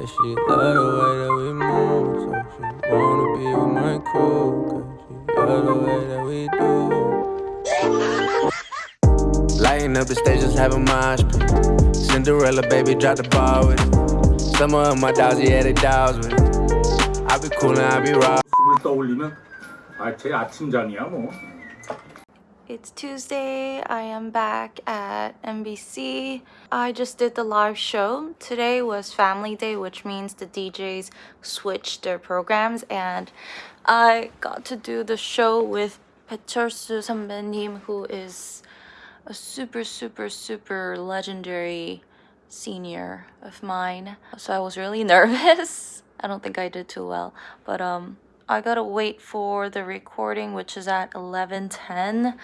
Yeah, she love the way that we move, so she wanna be with my crew. Cause she love the way that we do. Lighting up the stage, just having mosh pit. Cinderella, baby, drop the ball with it. Some of my dogs, yeah, they dogs with it. I be coolin', I be raw. 술 떠올리면 아, 제 아침잠이야 뭐. It's Tuesday. I am back at NBC. I just did the live show. Today was Family Day, which means the DJs switched their programs, and I got to do the show with Pechersu 선배님, who is a super, super, super legendary senior of mine. So I was really nervous. I don't think I did too well, but um. I gotta wait for the recording, which is at 11:10.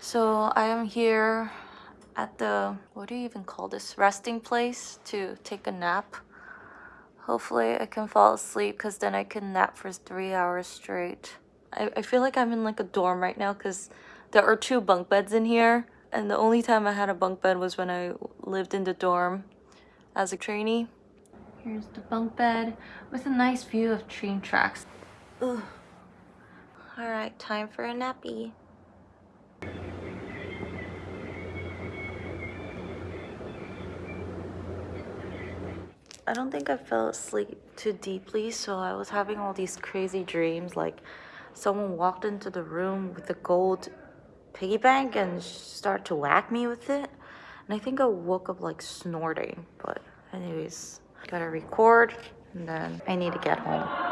So I am here at the what do you even call this resting place to take a nap. Hopefully, I can fall asleep because then I can nap for three hours straight. I, I feel like I'm in like a dorm right now because there are two bunk beds in here, and the only time I had a bunk bed was when I lived in the dorm as a trainee. Here's the bunk bed with a nice view of train tracks. Ugh. All right, time for a nappy. I don't think I fell asleep too deeply, so I was having all these crazy dreams like someone walked into the room with a gold piggy bank and started to whack me with it. And I think I woke up like snorting, but anyways, gotta record and then I need to get home.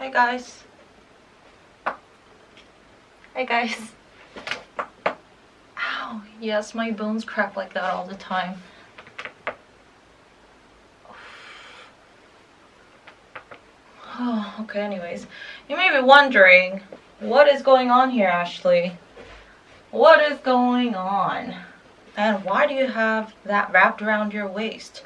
Hey guys. Hey guys. Ow, yes, my bones crack like that all the time. Oh, okay, anyways. You may be wondering, what is going on here, Ashley? What is going on? And why do you have that wrapped around your waist?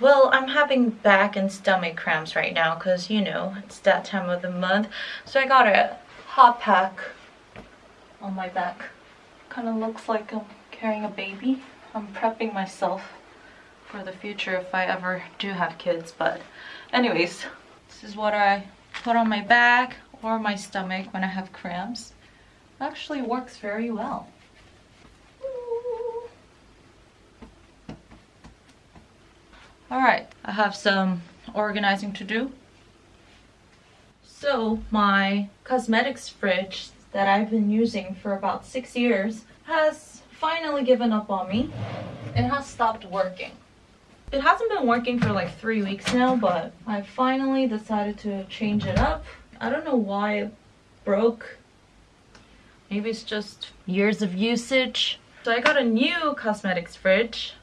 Well, I'm having back and stomach cramps right now because, you know, it's that time of the month. So I got a hot pack on my back. Kind of looks like I'm carrying a baby. I'm prepping myself for the future if I ever do have kids. But anyways, this is what I put on my back or my stomach when I have cramps. It actually works very well. Alright, I have some organizing to do. So my cosmetics fridge that I've been using for about six years has finally given up on me. It has stopped working. It hasn't been working for like three weeks now, but I finally decided to change it up. I don't know why it broke. Maybe it's just years of usage. So I got a new cosmetics fridge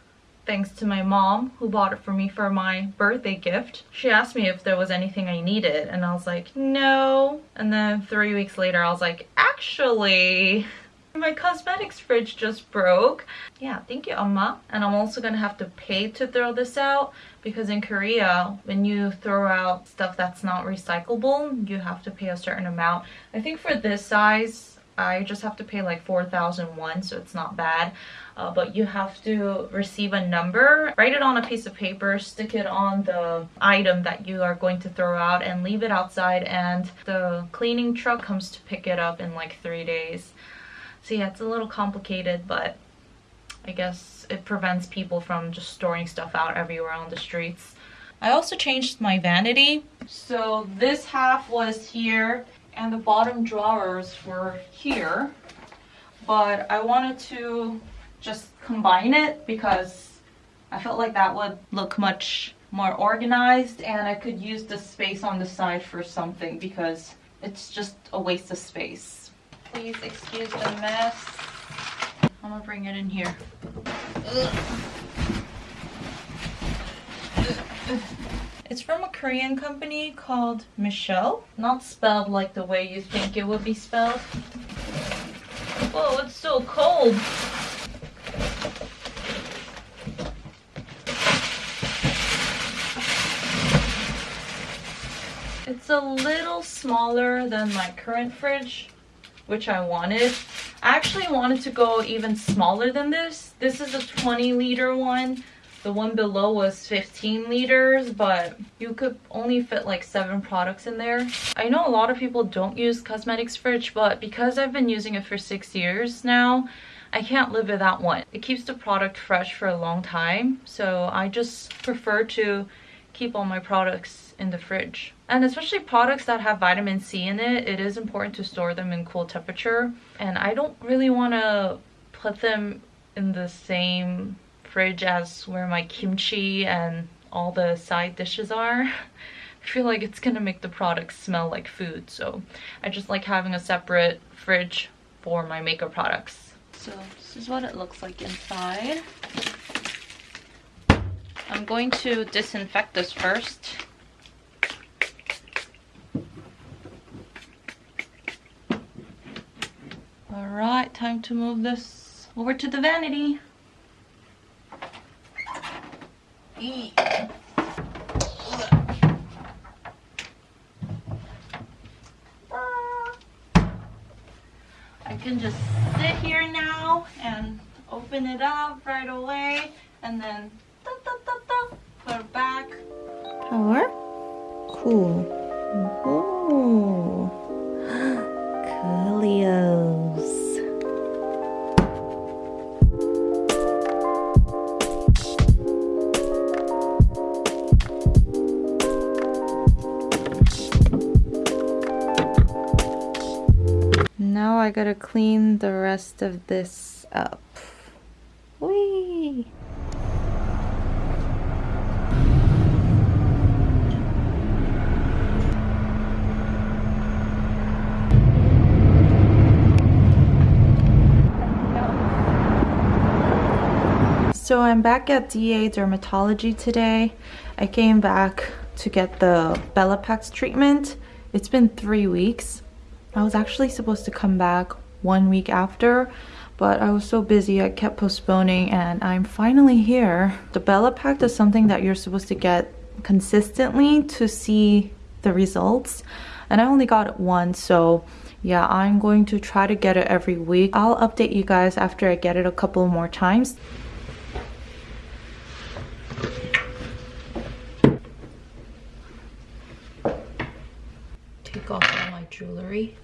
thanks to my mom who bought it for me for my birthday gift. She asked me if there was anything I needed and I was like, no. And then three weeks later I was like, actually, my cosmetics fridge just broke. Yeah, thank you, Amma. And I'm also gonna have to pay to throw this out because in Korea, when you throw out stuff that's not recyclable, you have to pay a certain amount. I think for this size, I just have to pay like 4,001, so it's not bad uh, but you have to receive a number, write it on a piece of paper, stick it on the item that you are going to throw out and leave it outside and the cleaning truck comes to pick it up in like three days. So yeah, it's a little complicated, but I guess it prevents people from just storing stuff out everywhere on the streets. I also changed my vanity. So this half was here and the bottom drawers were here. But I wanted to just combine it because I felt like that would look much more organized and I could use the space on the side for something because it's just a waste of space. Please excuse the mess. I'm gonna bring it in here. It's from a Korean company called Michelle. Not spelled like the way you think it would be spelled. Whoa, it's so cold. It's a little smaller than my current fridge, which I wanted. I actually wanted to go even smaller than this. This is a 20 liter one, The one below was 15 liters, but you could only fit like seven products in there. I know a lot of people don't use cosmetics fridge, but because I've been using it for six years now, I can't live without one. It keeps the product fresh for a long time, so I just prefer to keep all my products in the fridge. And especially products that have vitamin C in it, it is important to store them in cool temperature. And I don't really want to put them in the same fridge as where my kimchi and all the side dishes are. I feel like it's gonna make the products smell like food, so I just like having a separate fridge for my makeup products. So this is what it looks like inside. I'm going to disinfect this first. Alright, time to move this over to the vanity. I can just sit here now and open it up right away and then da, da, da, put it back. Power? Cool. I gotta clean the rest of this up. Whee! So I'm back at DA Dermatology today. I came back to get the Bellapax treatment. It's been three weeks. I was actually supposed to come back one week after, but I was so busy I kept postponing and I'm finally here. The Bellapax is something that you're supposed to get consistently to see the results and I only got it once so yeah I'm going to try to get it every week. I'll update you guys after I get it a couple more times. Take off jewelry.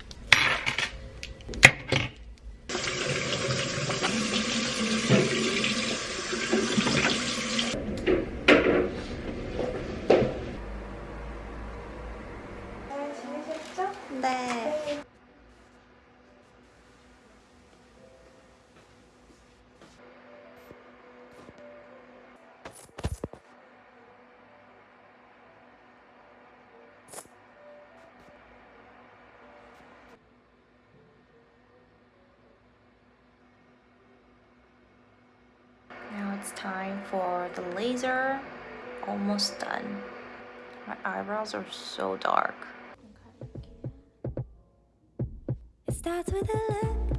네. Now time for the laser. Almost done. My eyebrows are so dark. It starts with a look,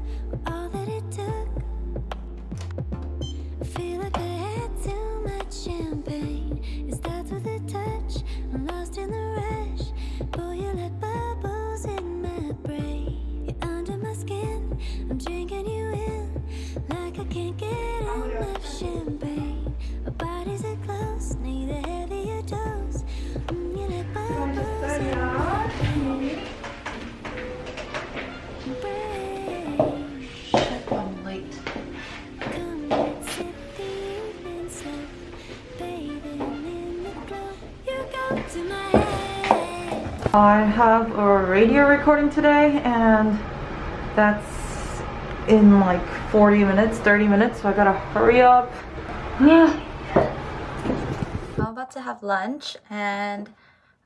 I have a radio recording today and that's in like 40 minutes, 30 minutes, so I gotta hurry up. Yeah. I'm about to have lunch and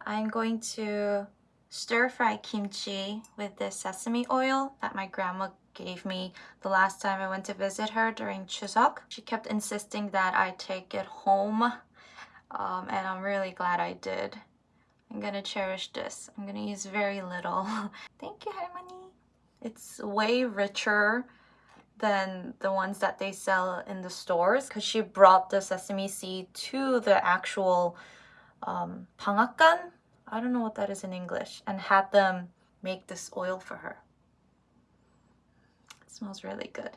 I'm going to stir fry kimchi with this sesame oil that my grandma gave me the last time I went to visit her during Chuseok. She kept insisting that I take it home um, and I'm really glad I did. I'm gonna cherish this. I'm gonna use very little. Thank you, Halmoni. It's way richer than the ones that they sell in the stores because she brought the sesame seed to the actual um. I don't know what that is in English and had them make this oil for her. It smells really good.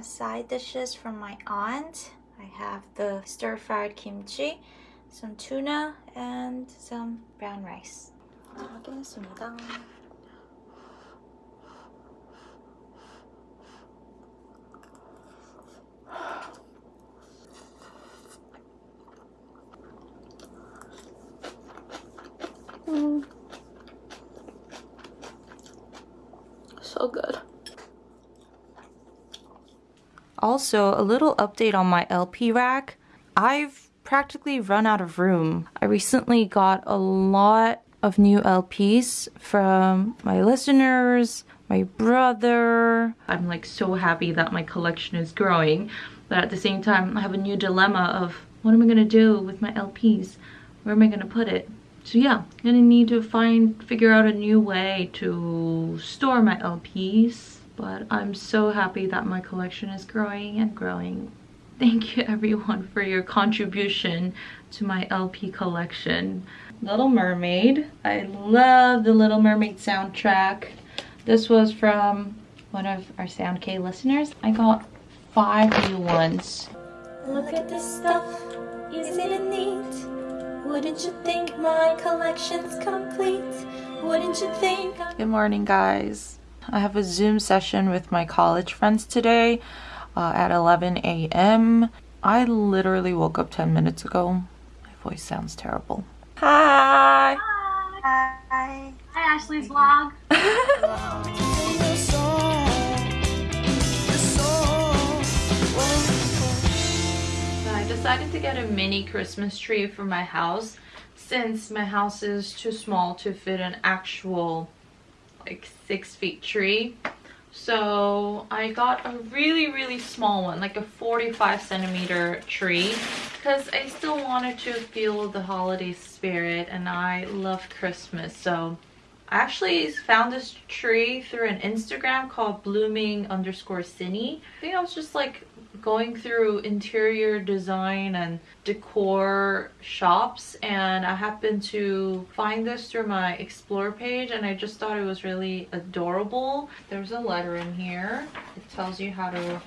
as side dishes from my aunt. I have the stir-fried kimchi, some tuna, and some brown rice. 먹겠습니다. So good. Also, a little update on my LP rack. I've practically run out of room. I recently got a lot of new LPs from my listeners, my brother. I'm like so happy that my collection is growing, but at the same time, I have a new dilemma of what am I gonna do with my LPs? Where am I gonna put it? So yeah, gonna need to find, figure out a new way to store my LPs. But I'm so happy that my collection is growing and growing. Thank you everyone for your contribution to my LP collection. Little Mermaid. I love the Little Mermaid soundtrack. This was from one of our Sound K listeners. I got five new ones. Look at this stuff, isn't it neat? Wouldn't you think my collection's complete? Wouldn't you think I'm Good morning, guys. I have a Zoom session with my college friends today uh, at 11 a.m. I literally woke up 10 minutes ago. My voice sounds terrible. Hi! Hi. Hi, Hi Ashley's vlog. So I decided to get a mini Christmas tree for my house since my house is too small to fit an actual like six feet tree. So I got a really, really small one, like a 45 centimeter tree because I still wanted to feel the holiday spirit and I love Christmas. So I actually found this tree through an Instagram called blooming underscore cine. I think I was just like going through interior design and decor shops and I happened to find this through my explore page and I just thought it was really adorable. There's a letter in here. It tells you how to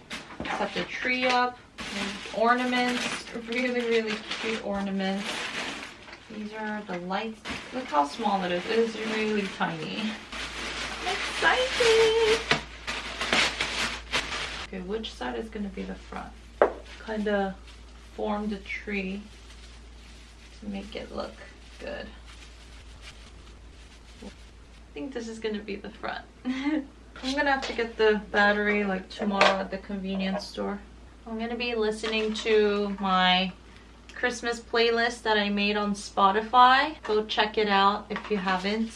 set the tree up. Ornaments, really really cute ornaments. These are the lights. Look how small it is. It is really tiny. I'm excited! Okay, which side is going to be the front? Kind of form the tree to make it look good. I think this is going to be the front. I'm going to have to get the battery like tomorrow at the convenience store. I'm going to be listening to my Christmas playlist that I made on Spotify. Go check it out if you haven't.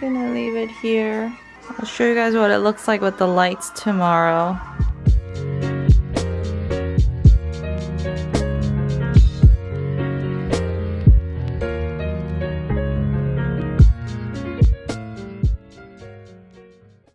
Gonna leave it here. I'll show you guys what it looks like with the lights tomorrow.